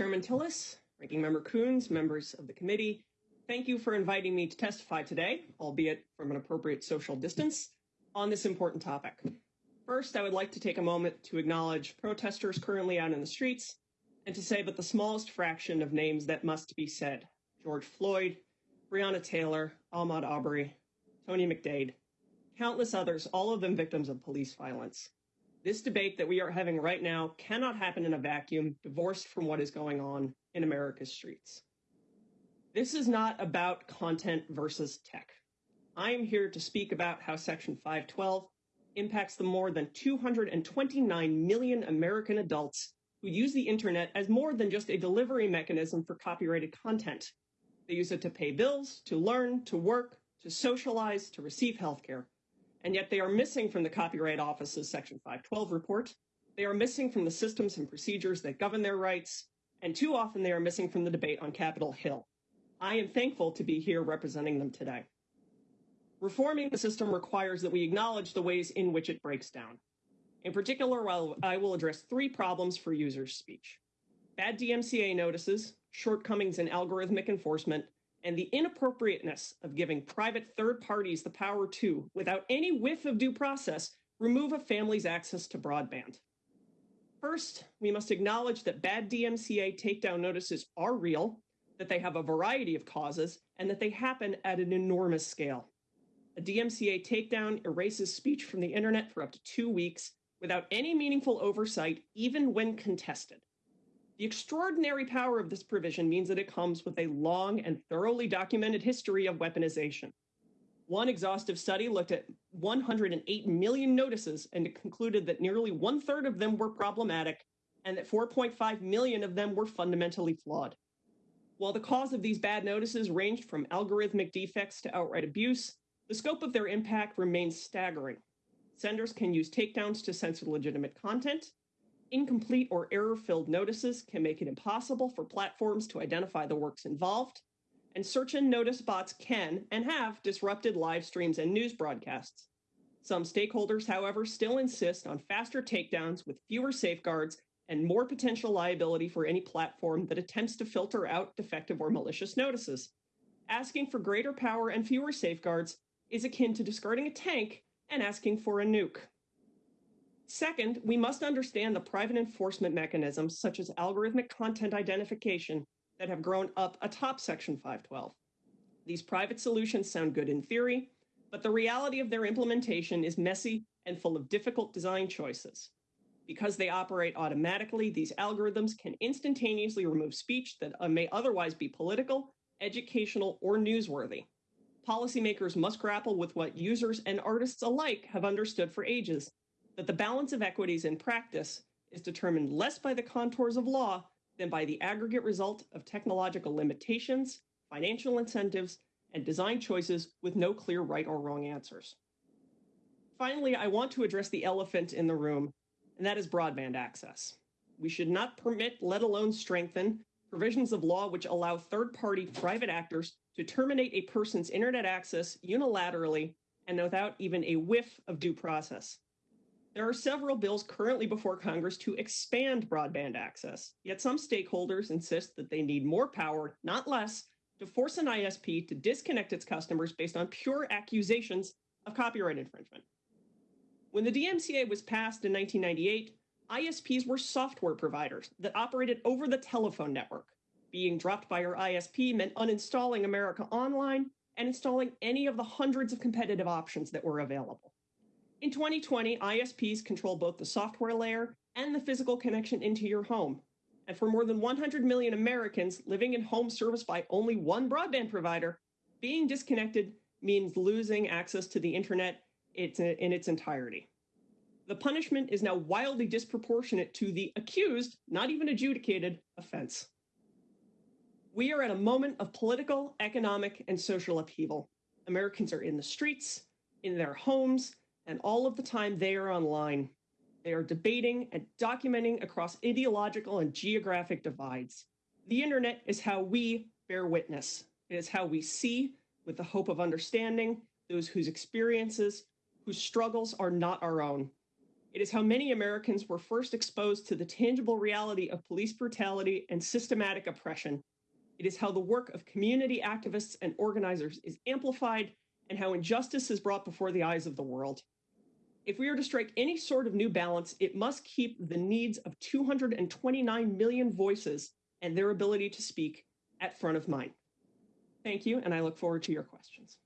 Chairman Tillis, Ranking Member Coons, members of the committee, thank you for inviting me to testify today, albeit from an appropriate social distance, on this important topic. First, I would like to take a moment to acknowledge protesters currently out in the streets and to say but the smallest fraction of names that must be said George Floyd, Breonna Taylor, Ahmaud Arbery, Tony McDade, countless others, all of them victims of police violence. This debate that we are having right now cannot happen in a vacuum, divorced from what is going on in America's streets. This is not about content versus tech. I am here to speak about how Section 512 impacts the more than 229 million American adults who use the internet as more than just a delivery mechanism for copyrighted content. They use it to pay bills, to learn, to work, to socialize, to receive healthcare and yet they are missing from the Copyright Office's Section 512 report. They are missing from the systems and procedures that govern their rights, and too often they are missing from the debate on Capitol Hill. I am thankful to be here representing them today. Reforming the system requires that we acknowledge the ways in which it breaks down. In particular, I will address three problems for users' speech bad DMCA notices, shortcomings in algorithmic enforcement, and the inappropriateness of giving private third parties the power to, without any whiff of due process, remove a family's access to broadband. First, we must acknowledge that bad DMCA takedown notices are real, that they have a variety of causes, and that they happen at an enormous scale. A DMCA takedown erases speech from the internet for up to two weeks without any meaningful oversight, even when contested. The extraordinary power of this provision means that it comes with a long and thoroughly documented history of weaponization. One exhaustive study looked at 108 million notices and it concluded that nearly one third of them were problematic and that 4.5 million of them were fundamentally flawed. While the cause of these bad notices ranged from algorithmic defects to outright abuse, the scope of their impact remains staggering. Senders can use takedowns to censor legitimate content, Incomplete or error filled notices can make it impossible for platforms to identify the works involved, and search and notice bots can and have disrupted live streams and news broadcasts. Some stakeholders, however, still insist on faster takedowns with fewer safeguards and more potential liability for any platform that attempts to filter out defective or malicious notices. Asking for greater power and fewer safeguards is akin to discarding a tank and asking for a nuke. Second, we must understand the private enforcement mechanisms, such as algorithmic content identification, that have grown up atop Section 512. These private solutions sound good in theory, but the reality of their implementation is messy and full of difficult design choices. Because they operate automatically, these algorithms can instantaneously remove speech that uh, may otherwise be political, educational, or newsworthy. Policymakers must grapple with what users and artists alike have understood for ages that the balance of equities in practice is determined less by the contours of law than by the aggregate result of technological limitations, financial incentives, and design choices with no clear right or wrong answers. Finally, I want to address the elephant in the room, and that is broadband access. We should not permit, let alone strengthen, provisions of law which allow third party private actors to terminate a person's internet access unilaterally and without even a whiff of due process. There are several bills currently before Congress to expand broadband access, yet some stakeholders insist that they need more power, not less, to force an ISP to disconnect its customers based on pure accusations of copyright infringement. When the DMCA was passed in 1998, ISPs were software providers that operated over the telephone network. Being dropped by your ISP meant uninstalling America Online and installing any of the hundreds of competitive options that were available. In 2020, ISPs control both the software layer and the physical connection into your home. And for more than 100 million Americans living in homes serviced by only one broadband provider, being disconnected means losing access to the internet in its entirety. The punishment is now wildly disproportionate to the accused, not even adjudicated, offense. We are at a moment of political, economic, and social upheaval. Americans are in the streets, in their homes, and all of the time they are online. They are debating and documenting across ideological and geographic divides. The internet is how we bear witness. It is how we see, with the hope of understanding, those whose experiences, whose struggles are not our own. It is how many Americans were first exposed to the tangible reality of police brutality and systematic oppression. It is how the work of community activists and organizers is amplified and how injustice is brought before the eyes of the world. If we are to strike any sort of new balance, it must keep the needs of 229 million voices and their ability to speak at front of mind. Thank you, and I look forward to your questions.